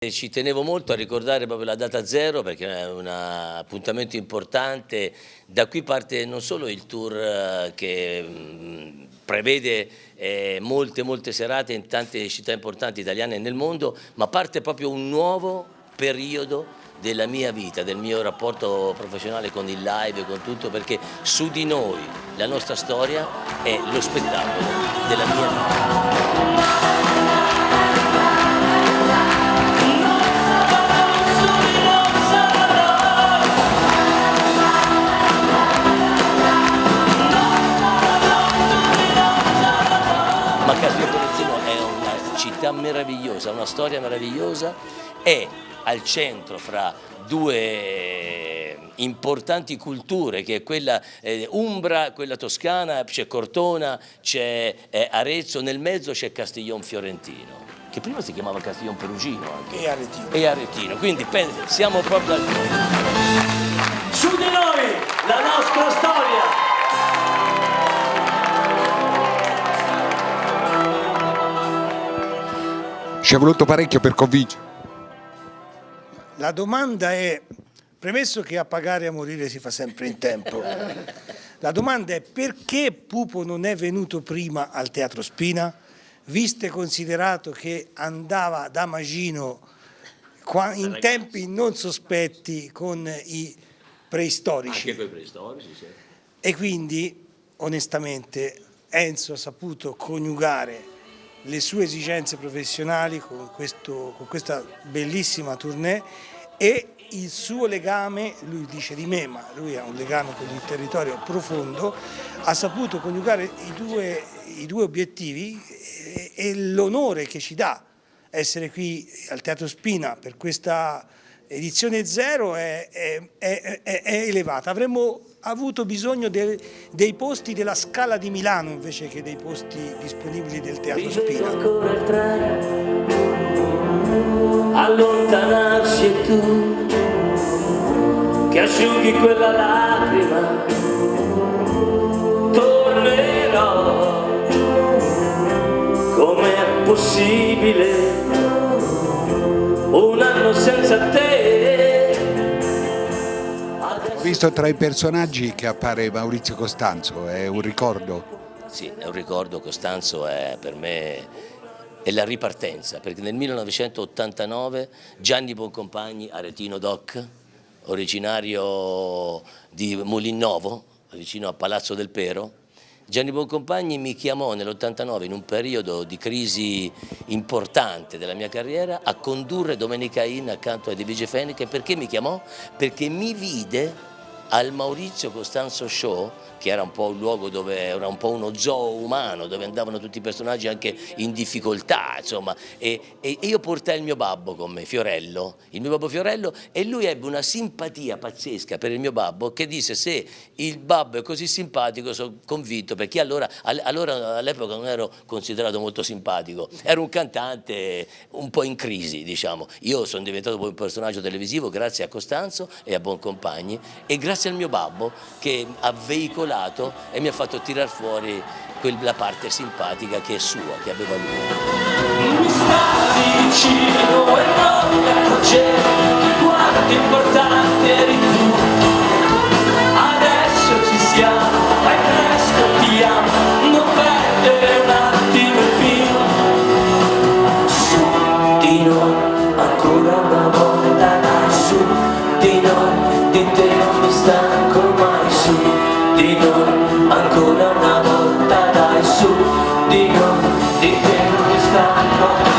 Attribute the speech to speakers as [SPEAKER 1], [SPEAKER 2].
[SPEAKER 1] Ci tenevo molto a ricordare proprio la data zero perché è un appuntamento importante, da qui parte non solo il tour eh, che mm, prevede eh, molte molte serate in tante città importanti italiane nel mondo, ma parte proprio un nuovo periodo della mia vita, del mio rapporto professionale con il live, con tutto, perché su di noi, la nostra storia è lo spettacolo della mia vita. Città meravigliosa, una storia meravigliosa, è al centro fra due importanti culture che è quella eh, Umbra, quella toscana, c'è Cortona, c'è eh, Arezzo, nel mezzo c'è Castiglion Fiorentino che prima si chiamava Castiglion Perugino anche.
[SPEAKER 2] E Aretino.
[SPEAKER 1] E Aretino, quindi siamo proprio al...
[SPEAKER 3] Su di noi la nostra storia!
[SPEAKER 4] Ci è voluto parecchio per convincere.
[SPEAKER 2] La domanda è, premesso che a pagare e a morire si fa sempre in tempo, la domanda è perché Pupo non è venuto prima al Teatro Spina, visto e considerato che andava da Magino in tempi non sospetti con i preistorici.
[SPEAKER 1] Anche con i preistorici, sì.
[SPEAKER 2] E quindi, onestamente, Enzo ha saputo coniugare le sue esigenze professionali con, questo, con questa bellissima tournée e il suo legame, lui dice di me, ma lui ha un legame con il territorio profondo, ha saputo coniugare i due, i due obiettivi e, e l'onore che ci dà essere qui al Teatro Spina per questa edizione zero è, è, è, è elevata. Avremmo avuto bisogno de, dei posti della Scala di Milano invece che dei posti disponibili del Teatro Spina.
[SPEAKER 3] Allontanarsi e tu che asciughi quella lacrima
[SPEAKER 4] visto tra i personaggi che appare Maurizio Costanzo, è un ricordo?
[SPEAKER 1] Sì, è un ricordo, Costanzo è per me è la ripartenza, perché nel 1989 Gianni Boncompagni, aretino doc, originario di Molinnovo, vicino a Palazzo del Pero, Gianni Boncompagni mi chiamò nell'89 in un periodo di crisi importante della mia carriera a condurre Domenica In accanto a Divige Feniche perché mi chiamò? Perché mi vide al Maurizio Costanzo Show che era un po' un luogo dove era un po' uno zoo umano, dove andavano tutti i personaggi anche in difficoltà, insomma, e, e, io portai il mio babbo con me, Fiorello, il mio babbo Fiorello, e lui ebbe una simpatia pazzesca per il mio babbo che disse se il babbo è così simpatico sono convinto, perché allora, allora all'epoca non ero considerato molto simpatico, ero un cantante un po' in crisi, diciamo, io sono diventato poi un personaggio televisivo grazie a Costanzo e a Boncompagni e grazie al mio babbo che ha veicolato e mi ha fatto tirar fuori quella parte simpatica che è sua, che aveva lui. Mi sta vicino e non mi accorgevo 감사합니다.